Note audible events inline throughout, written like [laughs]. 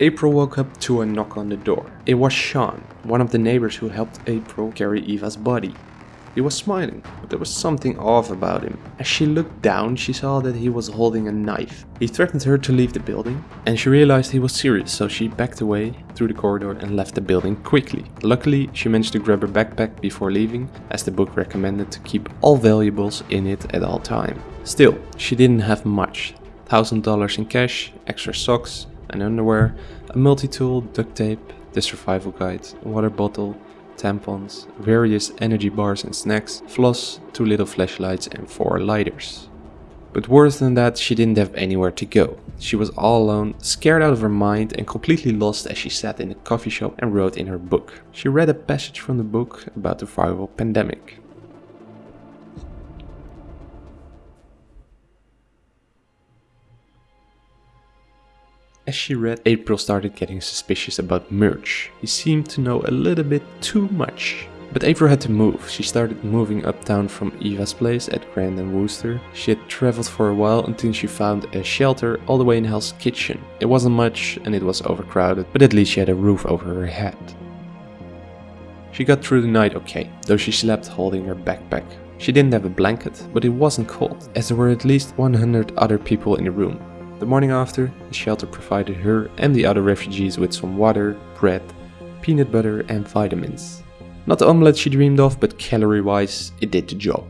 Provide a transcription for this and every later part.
April woke up to a knock on the door. It was Sean, one of the neighbors who helped April carry Eva's body. He was smiling, but there was something off about him. As she looked down, she saw that he was holding a knife. He threatened her to leave the building, and she realized he was serious, so she backed away through the corridor and left the building quickly. Luckily, she managed to grab her backpack before leaving, as the book recommended to keep all valuables in it at all time. Still, she didn't have much. $1000 in cash, extra socks and underwear, a multi-tool, duct tape, the survival guide, water bottle, tampons, various energy bars and snacks, floss, two little flashlights and four lighters. But worse than that, she didn't have anywhere to go. She was all alone, scared out of her mind and completely lost as she sat in a coffee shop and wrote in her book. She read a passage from the book about the viral pandemic. As she read, April started getting suspicious about Murch. He seemed to know a little bit too much. But April had to move. She started moving uptown from Eva's place at Grand and Wooster. She had traveled for a while until she found a shelter all the way in Hell's Kitchen. It wasn't much and it was overcrowded, but at least she had a roof over her head. She got through the night okay, though she slept holding her backpack. She didn't have a blanket, but it wasn't cold, as there were at least 100 other people in the room. The morning after, the shelter provided her and the other refugees with some water, bread, peanut butter and vitamins. Not the omelette she dreamed of, but calorie-wise, it did the job.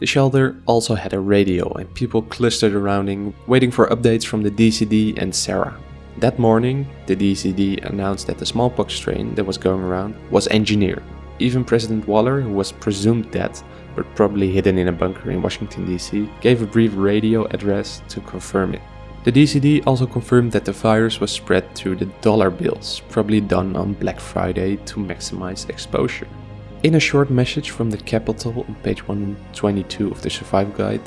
The shelter also had a radio and people clustered around it, waiting for updates from the DCD and CERA. That morning, the DCD announced that the smallpox strain that was going around was engineered. Even President Waller, who was presumed dead, but probably hidden in a bunker in Washington DC, gave a brief radio address to confirm it. The DCD also confirmed that the virus was spread through the dollar bills, probably done on Black Friday to maximize exposure. In a short message from the Capitol on page 122 of the Survival Guide,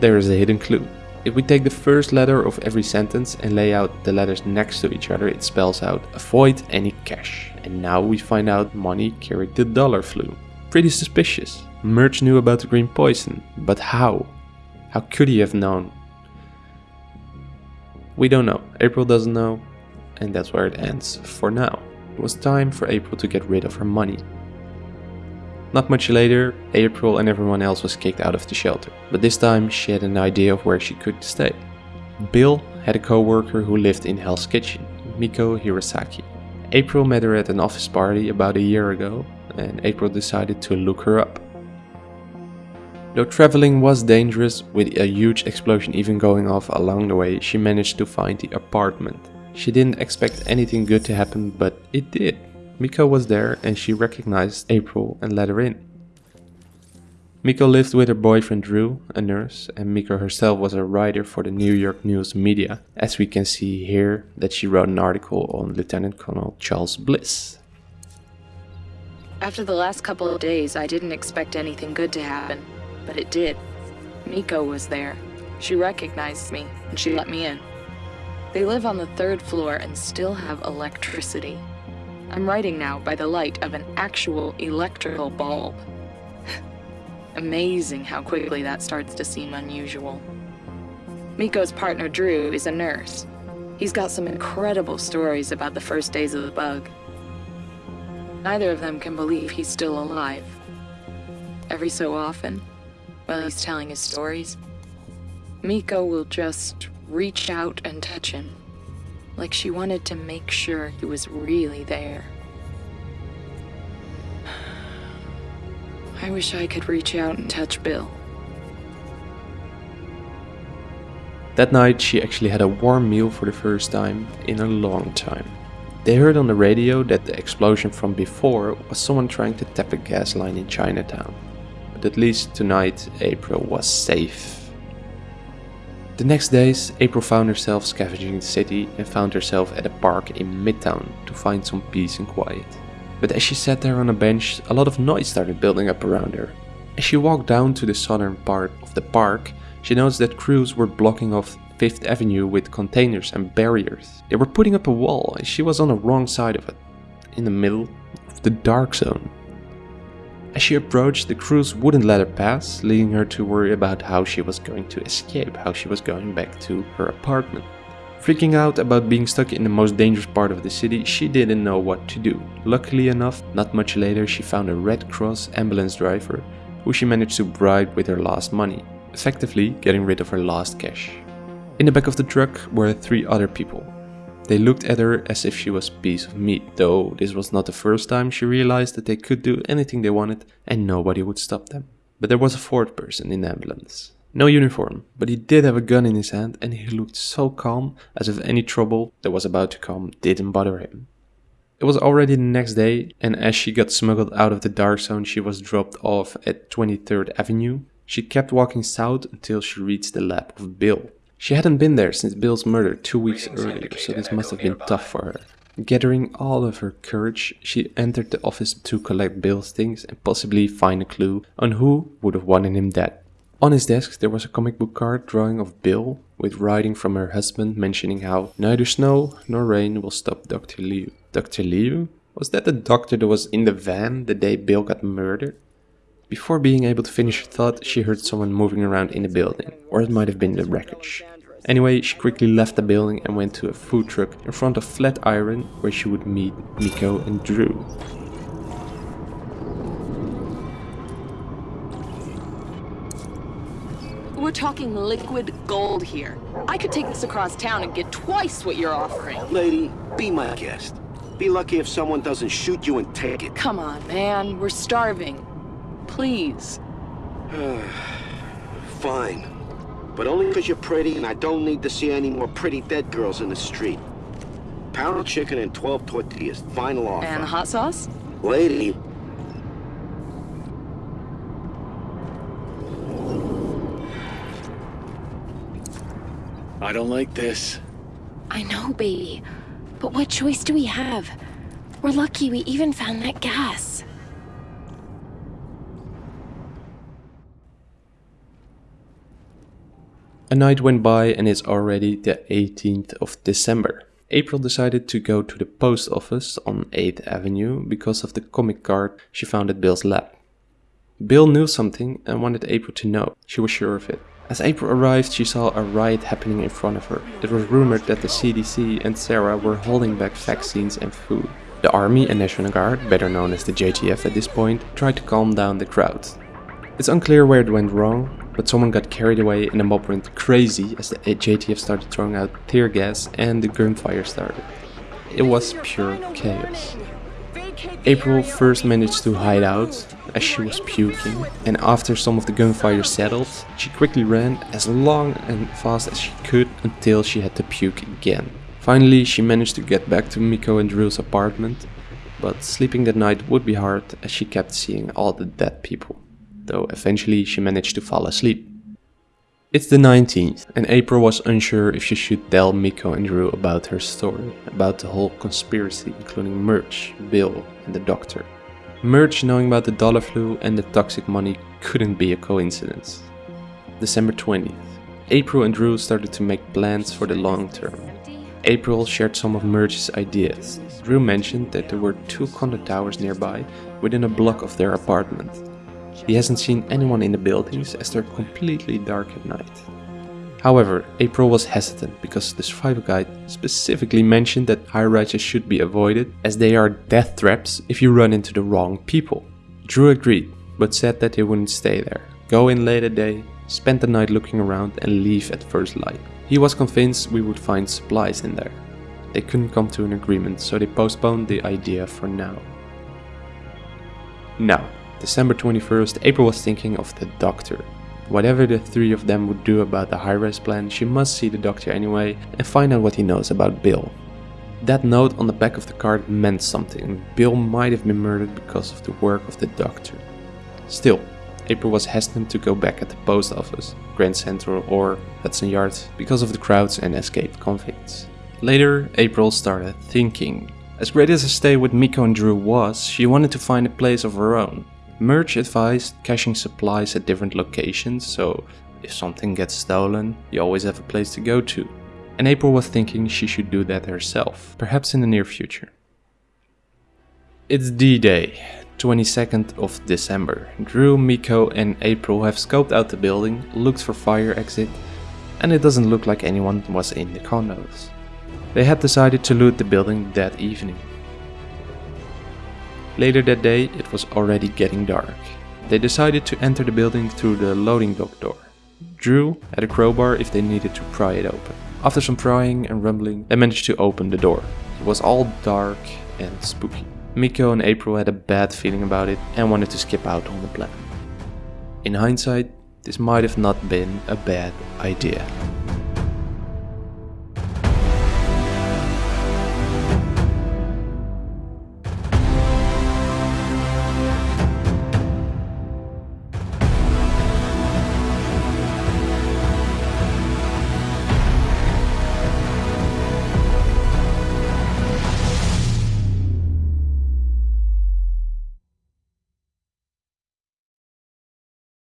there is a hidden clue. If we take the first letter of every sentence and lay out the letters next to each other, it spells out avoid any cash. And now we find out money carried the dollar flu. Pretty suspicious. Murch knew about the green poison, but how? How could he have known? We don't know. April doesn't know, and that's where it ends for now. It was time for April to get rid of her money. Not much later, April and everyone else was kicked out of the shelter, but this time she had an idea of where she could stay. Bill had a co-worker who lived in Hell's Kitchen, Miko Hirosaki. April met her at an office party about a year ago, and April decided to look her up. Though traveling was dangerous, with a huge explosion even going off along the way, she managed to find the apartment. She didn't expect anything good to happen, but it did. Miko was there and she recognized April and let her in. Miko lived with her boyfriend Drew, a nurse, and Miko herself was a writer for the New York News media, as we can see here that she wrote an article on Lieutenant Colonel Charles Bliss. After the last couple of days, I didn't expect anything good to happen but it did. Miko was there. She recognized me, and she let me in. They live on the third floor and still have electricity. I'm writing now by the light of an actual electrical bulb. [laughs] Amazing how quickly that starts to seem unusual. Miko's partner Drew is a nurse. He's got some incredible stories about the first days of the bug. Neither of them can believe he's still alive. Every so often, while he's telling his stories, Miko will just reach out and touch him, like she wanted to make sure he was really there. [sighs] I wish I could reach out and touch Bill. That night, she actually had a warm meal for the first time in a long time. They heard on the radio that the explosion from before was someone trying to tap a gas line in Chinatown but at least tonight April was safe. The next days, April found herself scavenging the city and found herself at a park in Midtown to find some peace and quiet. But as she sat there on a bench, a lot of noise started building up around her. As she walked down to the southern part of the park, she noticed that crews were blocking off Fifth Avenue with containers and barriers. They were putting up a wall and she was on the wrong side of it, in the middle of the dark zone. As she approached, the crews wouldn't let her pass, leading her to worry about how she was going to escape, how she was going back to her apartment. Freaking out about being stuck in the most dangerous part of the city, she didn't know what to do. Luckily enough, not much later she found a Red Cross ambulance driver who she managed to bribe with her last money, effectively getting rid of her last cash. In the back of the truck were three other people. They looked at her as if she was a piece of meat, though this was not the first time she realized that they could do anything they wanted and nobody would stop them. But there was a fourth person in the ambulance. No uniform, but he did have a gun in his hand and he looked so calm as if any trouble that was about to come didn't bother him. It was already the next day, and as she got smuggled out of the dark zone, she was dropped off at 23rd Avenue. She kept walking south until she reached the lab of Bill. She hadn't been there since Bill's murder two weeks earlier, so this must have been tough for her. Gathering all of her courage, she entered the office to collect Bill's things and possibly find a clue on who would have wanted him dead. On his desk there was a comic book card drawing of Bill with writing from her husband mentioning how neither snow nor rain will stop Dr. Liu. Dr. Liu? Was that the doctor that was in the van the day Bill got murdered? Before being able to finish her thought, she heard someone moving around in the building, or it might have been the wreckage. Anyway, she quickly left the building and went to a food truck in front of Flatiron where she would meet Miko and Drew. We're talking liquid gold here. I could take this across town and get twice what you're offering. Lady, be my guest. Be lucky if someone doesn't shoot you and take it. Come on, man. We're starving. Please. [sighs] Fine. But only because you're pretty and I don't need to see any more pretty dead girls in the street. Pound of chicken and 12 tortillas. Final offer. And hot sauce? Lady, I don't like this. I know, baby. But what choice do we have? We're lucky we even found that gas. A night went by and it's already the 18th of December. April decided to go to the post office on 8th Avenue because of the comic card she found at Bill's lab. Bill knew something and wanted April to know. She was sure of it. As April arrived, she saw a riot happening in front of her. It was rumored that the CDC and CERA were holding back vaccines and food. The army and National Guard, better known as the JTF at this point, tried to calm down the crowd. It's unclear where it went wrong, but someone got carried away and the mob went crazy as the JTF started throwing out tear gas and the gunfire started. It was pure chaos. April first managed to hide out as she was puking and after some of the gunfire settled, she quickly ran as long and fast as she could until she had to puke again. Finally, she managed to get back to Miko and Drew's apartment, but sleeping that night would be hard as she kept seeing all the dead people, though eventually she managed to fall asleep. It's the 19th, and April was unsure if she should tell Miko and Drew about her story, about the whole conspiracy, including Murch, Bill, and the doctor. Murch knowing about the dollar flu and the toxic money couldn't be a coincidence. December 20th. April and Drew started to make plans for the long term. April shared some of Murch's ideas. Drew mentioned that there were two condo towers nearby within a block of their apartment. He hasn't seen anyone in the buildings as they're completely dark at night. However, April was hesitant because the survival guide specifically mentioned that high rises should be avoided as they are death traps if you run into the wrong people. Drew agreed, but said that he wouldn't stay there, go in late at day, spend the night looking around and leave at first light. He was convinced we would find supplies in there. They couldn't come to an agreement, so they postponed the idea for now. Now, December 21st, April was thinking of the doctor. Whatever the three of them would do about the high-rise plan, she must see the doctor anyway and find out what he knows about Bill. That note on the back of the card meant something. Bill might have been murdered because of the work of the doctor. Still, April was hesitant to go back at the post office, Grand Central or Hudson Yards because of the crowds and escaped convicts. Later, April started thinking. As great as a stay with Miko and Drew was, she wanted to find a place of her own. Murch advised caching supplies at different locations, so if something gets stolen, you always have a place to go to. And April was thinking she should do that herself, perhaps in the near future. It's D-Day, 22nd of December. Drew, Miko and April have scoped out the building, looked for fire exit, and it doesn't look like anyone was in the condos. They had decided to loot the building that evening. Later that day, it was already getting dark. They decided to enter the building through the loading dock door. Drew had a crowbar if they needed to pry it open. After some prying and rumbling, they managed to open the door. It was all dark and spooky. Miko and April had a bad feeling about it and wanted to skip out on the plan. In hindsight, this might have not been a bad idea.